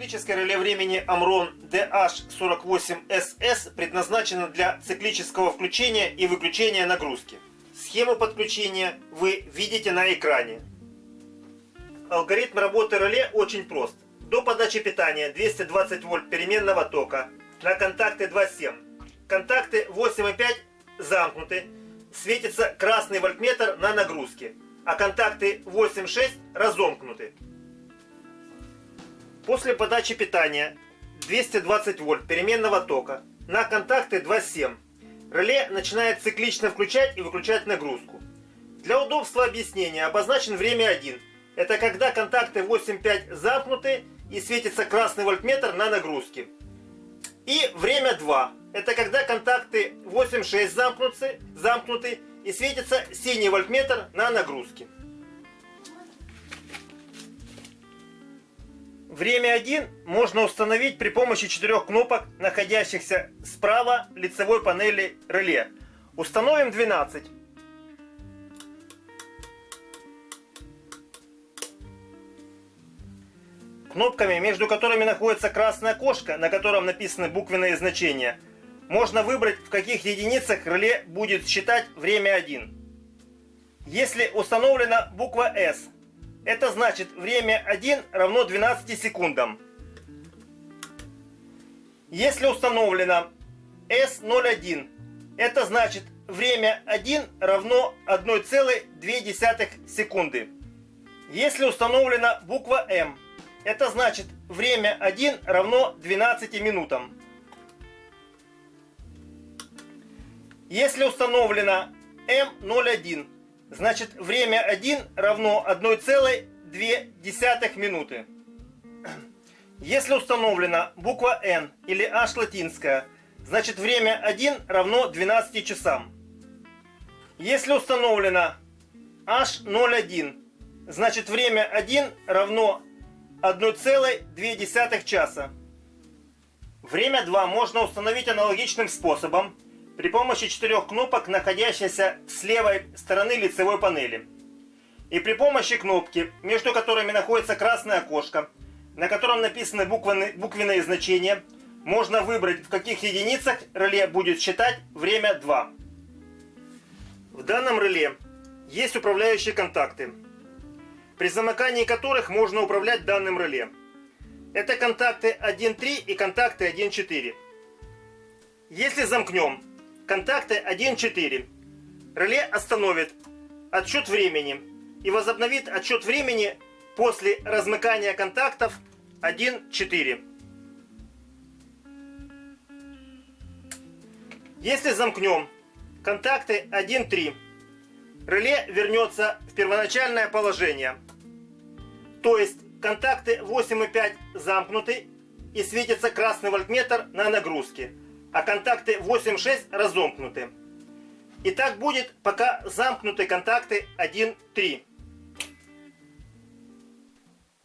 Циклическое реле времени Amron DH48SS предназначено для циклического включения и выключения нагрузки. Схему подключения вы видите на экране. Алгоритм работы реле очень прост. До подачи питания 220 вольт переменного тока на контакты 2.7. Контакты 8.5 замкнуты. Светится красный вольтметр на нагрузке, а контакты 8.6 разомкнуты. После подачи питания 220 вольт переменного тока на контакты 2.7 реле начинает циклично включать и выключать нагрузку. Для удобства объяснения обозначен время 1. Это когда контакты 8.5 замкнуты и светится красный вольтметр на нагрузке. И время 2. Это когда контакты 8.6 замкнуты, замкнуты и светится синий вольтметр на нагрузке. Время 1 можно установить при помощи четырех кнопок, находящихся справа лицевой панели реле. Установим 12. Кнопками, между которыми находится красное окошко, на котором написаны буквенные значения, можно выбрать, в каких единицах реле будет считать время 1. Если установлена буква S, это значит время 1 равно 12 секундам. Если установлено S01, это значит время 1 равно 1,2 секунды. Если установлена буква M, это значит время 1 равно 12 минутам. Если установлено M01, значит время 1 равно 1,2 минуты. Если установлена буква N или H латинская, значит время 1 равно 12 часам. Если установлено H01, значит время 1 равно 1,2 часа. Время 2 можно установить аналогичным способом при помощи четырех кнопок, находящихся с левой стороны лицевой панели. И при помощи кнопки, между которыми находится красное окошко, на котором написаны буквенные, значения, можно выбрать, в каких единицах реле будет считать время 2. В данном реле есть управляющие контакты при замыкании которых можно управлять данным реле. Это контакты 1.3 и контакты 1.4. Если замкнем контакты 1.4, реле остановит отсчет времени и возобновит отсчет времени после размыкания контактов 1.4. Если замкнем контакты 1.3, реле вернется в первоначальное положение – то есть контакты 8,5 замкнуты и светится красный вольтметр на нагрузке, а контакты 8,6 разомкнуты. И так будет, пока замкнуты контакты 1,3.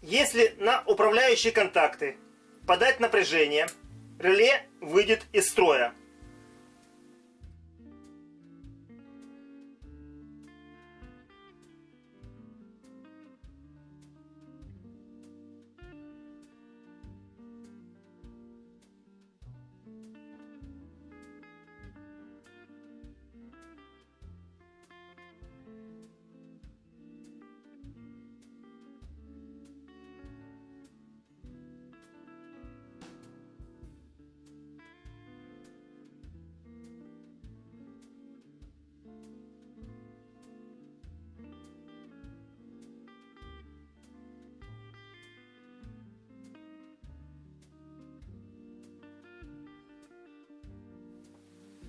Если на управляющие контакты подать напряжение, реле выйдет из строя.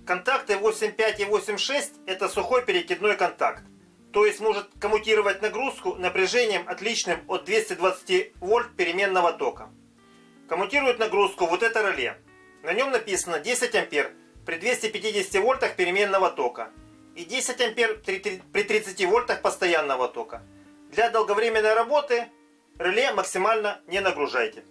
Контакты 8.5 и 8.6 это сухой перекидной контакт. То есть может коммутировать нагрузку напряжением отличным от 220 вольт переменного тока. Коммутирует нагрузку вот это реле. На нем написано 10 ампер при 250 вольтах переменного тока и 10 ампер при 30 вольтах постоянного тока. Для долговременной работы реле максимально не нагружайте.